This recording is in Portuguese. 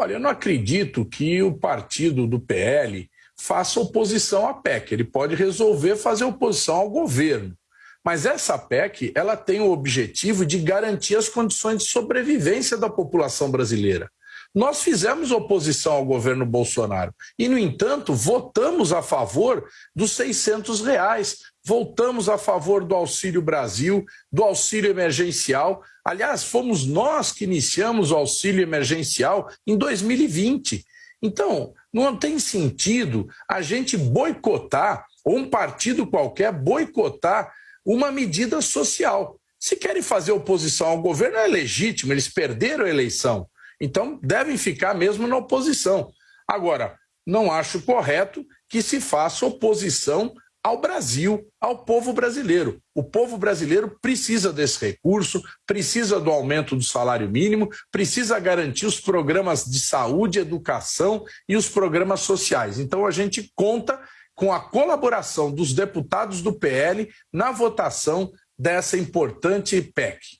Olha, eu não acredito que o partido do PL faça oposição à PEC. Ele pode resolver fazer oposição ao governo. Mas essa PEC, ela tem o objetivo de garantir as condições de sobrevivência da população brasileira. Nós fizemos oposição ao governo Bolsonaro e, no entanto, votamos a favor dos 600 reais, voltamos a favor do Auxílio Brasil, do auxílio emergencial. Aliás, fomos nós que iniciamos o auxílio emergencial em 2020. Então, não tem sentido a gente boicotar, ou um partido qualquer boicotar uma medida social. Se querem fazer oposição ao governo, é legítimo, eles perderam a eleição. Então, devem ficar mesmo na oposição. Agora, não acho correto que se faça oposição ao Brasil, ao povo brasileiro. O povo brasileiro precisa desse recurso, precisa do aumento do salário mínimo, precisa garantir os programas de saúde, educação e os programas sociais. Então a gente conta com a colaboração dos deputados do PL na votação dessa importante PEC.